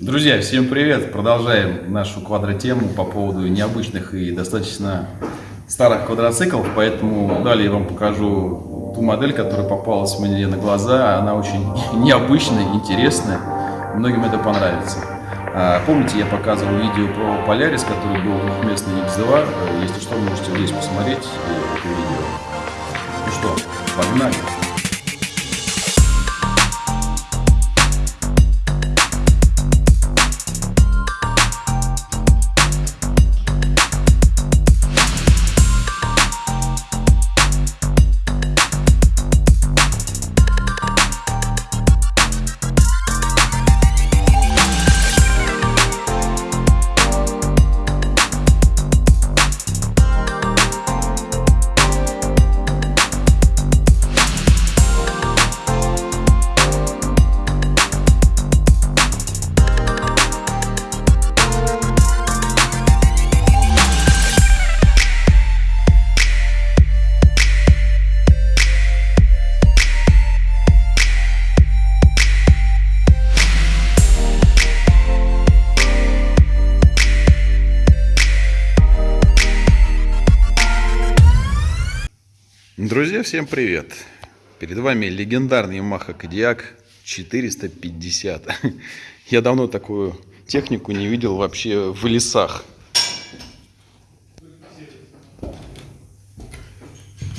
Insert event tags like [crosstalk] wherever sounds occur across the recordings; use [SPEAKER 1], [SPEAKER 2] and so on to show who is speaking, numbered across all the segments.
[SPEAKER 1] Друзья, всем привет! Продолжаем нашу квадротему по поводу необычных и достаточно старых квадроциклов, поэтому далее я вам покажу ту модель, которая попалась мне на глаза. Она очень [laughs] необычная, интересная, многим это понравится. А, помните, я показывал видео про Полярис, который был двухместный X2. Если что, можете здесь посмотреть э, это видео. Ну что, погнали! Друзья, всем привет! Перед вами легендарный Yamaha Kodiaq 450. [laughs] Я давно такую технику не видел вообще в лесах.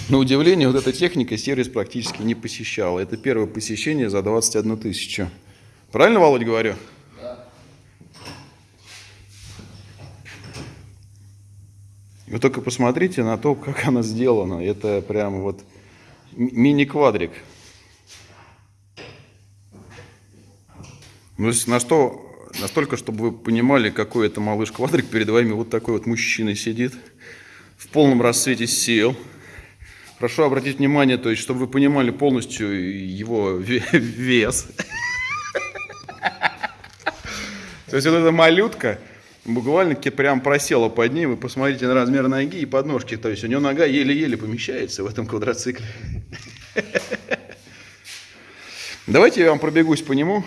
[SPEAKER 1] На удивление, вот эта техника сервис практически не посещала. Это первое посещение за 21 тысячу. Правильно, Володь, говорю? Вы только посмотрите на то, как [laughs] она сделана. Это прям вот мини-квадрик. Ну, на что, настолько, чтобы вы понимали, какой это малыш-квадрик, перед вами вот такой вот мужчина сидит в полном рассвете сил. Прошу обратить внимание, то есть, чтобы вы понимали полностью его [laughs] вес. [laughs] То есть, вот эта малютка, буквально прям просела под ним. Вы посмотрите на размер ноги и подножки. То есть у него нога еле-еле помещается в этом квадроцикле. Давайте я вам пробегусь по нему.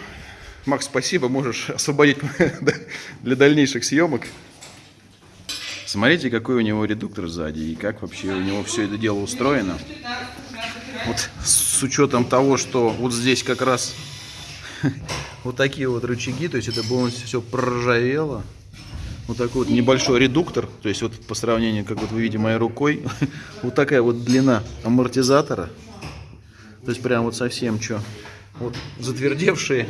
[SPEAKER 1] Макс, спасибо, можешь освободить [laughs] для дальнейших съемок. Смотрите, какой у него редуктор сзади и как вообще у него все это дело устроено. Вот с учетом того, что вот здесь как раз [laughs] вот такие вот рычаги, то есть это полностью все проржавело вот такой вот небольшой редуктор, то есть вот по сравнению, как вот вы видите моей рукой, [laughs] вот такая вот длина амортизатора, то есть прям вот совсем что, вот затвердевшие,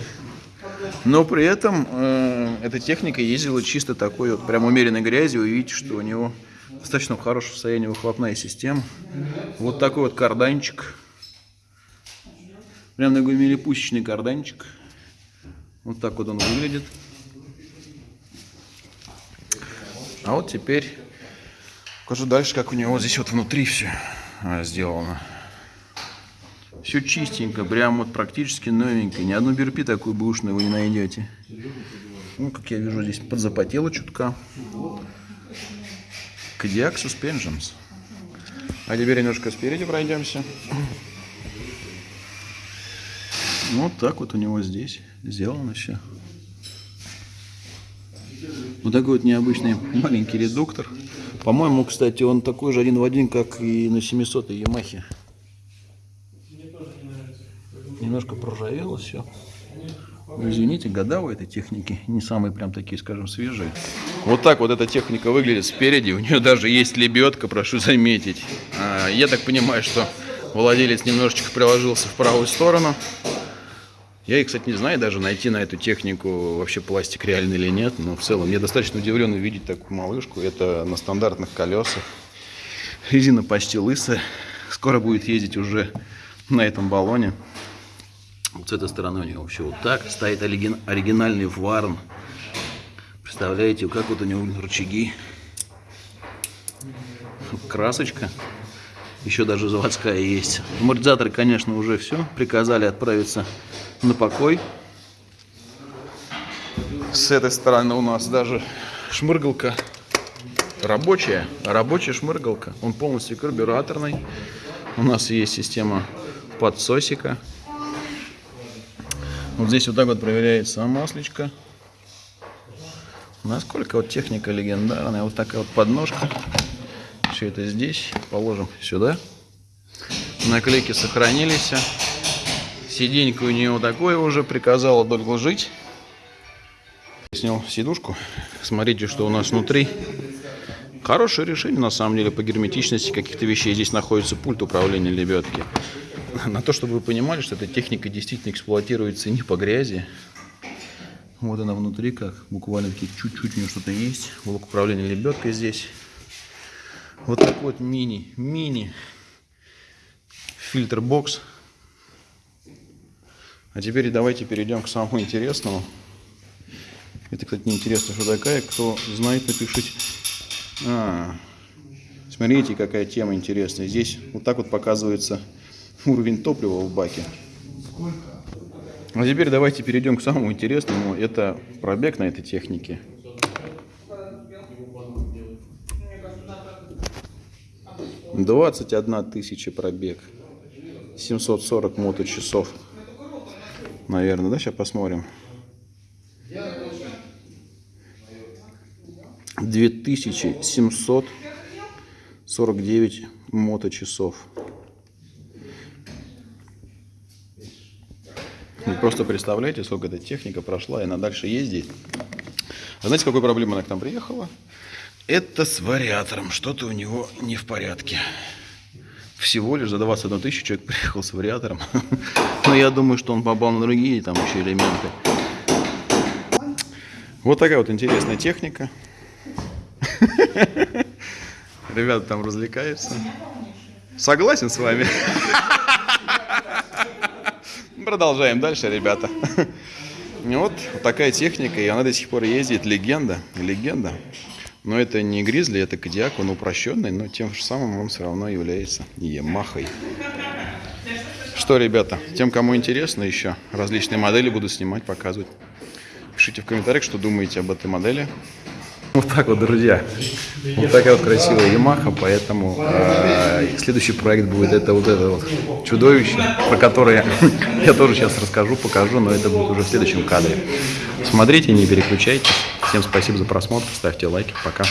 [SPEAKER 1] но при этом э, эта техника ездила чисто такой вот прям умеренной грязью, вы видите, что у него достаточно в хорошем состоянии выхлопная система, вот такой вот карданчик, прям такой милипусечный карданчик, вот так вот он выглядит. А вот теперь покажу дальше, как у него здесь вот внутри все а, сделано. Все чистенько, прям вот практически новенько. Ни одну берпи такую бушную вы не найдете. Ну, как я вижу, здесь подзапотело чутка. Кодиак Suspensions. А теперь немножко спереди пройдемся. Вот так вот у него здесь сделано все. Вот такой вот необычный маленький редуктор. По-моему, кстати, он такой же один в один, как и на 700 Ямахе. Немножко проржавело все. Ну, извините, года у этой техники не самые прям такие, скажем, свежие. Вот так вот эта техника выглядит спереди. У нее даже есть лебедка, прошу заметить. А, я так понимаю, что владелец немножечко приложился в правую сторону. Я, кстати, не знаю даже, найти на эту технику вообще пластик реальный или нет, но в целом я достаточно удивлен увидеть такую малышку. Это на стандартных колесах. Резина почти лысая. Скоро будет ездить уже на этом баллоне. Вот с этой стороны у него вообще вот так. Стоит оригинальный варн. Представляете, как вот у него рычаги. Красочка. Еще даже заводская есть. Амортизаторы, конечно, уже все. Приказали отправиться на покой. С этой стороны у нас даже шмыргалка рабочая, рабочая шмыргалка. Он полностью карбюраторный. У нас есть система подсосика. Вот здесь вот так вот проверяется маслечко. Насколько вот техника легендарная. Вот такая вот подножка. Все это здесь. Положим сюда. Наклейки сохранились. Сиденька у нее такое уже. Приказала долго жить. Снял сидушку. Смотрите, что у нас внутри. Хорошее решение, на самом деле, по герметичности каких-то вещей. Здесь находится пульт управления лебедки. На то, чтобы вы понимали, что эта техника действительно эксплуатируется не по грязи. Вот она внутри, как буквально чуть-чуть у нее что-то есть. Блок управления лебедкой здесь. Вот такой вот мини, мини фильтр бокс. А теперь давайте перейдем к самому интересному. Это, кстати, неинтересно, что такая. Кто знает, напишите. А, смотрите, какая тема интересная. Здесь вот так вот показывается уровень топлива в баке. А теперь давайте перейдем к самому интересному. Это пробег на этой технике. Двадцать одна тысяча пробег. 740 моточасов. Наверное, да? Сейчас посмотрим. 2749 моточасов. Вы просто представляете, сколько эта техника прошла, и она дальше ездит. А знаете, какой проблема она к нам приехала? Это с вариатором. Что-то у него не в порядке. Всего лишь за 21 тысячу человек приехал с вариатором. [laughs] Но я думаю, что он попал на другие там еще элементы. Вот такая вот интересная техника. [laughs] Ребята там развлекаются. Согласен с вами. [laughs] Продолжаем дальше, ребята. Вот такая техника, и она до сих пор ездит. Легенда, легенда. Но это не Гризли, это Кодиак, он упрощенный, но тем же самым он все равно является Ямахой. Что, ребята, тем, кому интересно еще, различные модели буду снимать, показывать. Пишите в комментариях, что думаете об этой модели. Вот так вот, друзья. Вот такая вот красивая Ямаха, поэтому э, следующий проект будет это вот это вот чудовище, про которое [laughs] я тоже сейчас расскажу, покажу, но это будет уже в следующем кадре. Смотрите, не переключайтесь. Всем спасибо за просмотр, ставьте лайки, пока.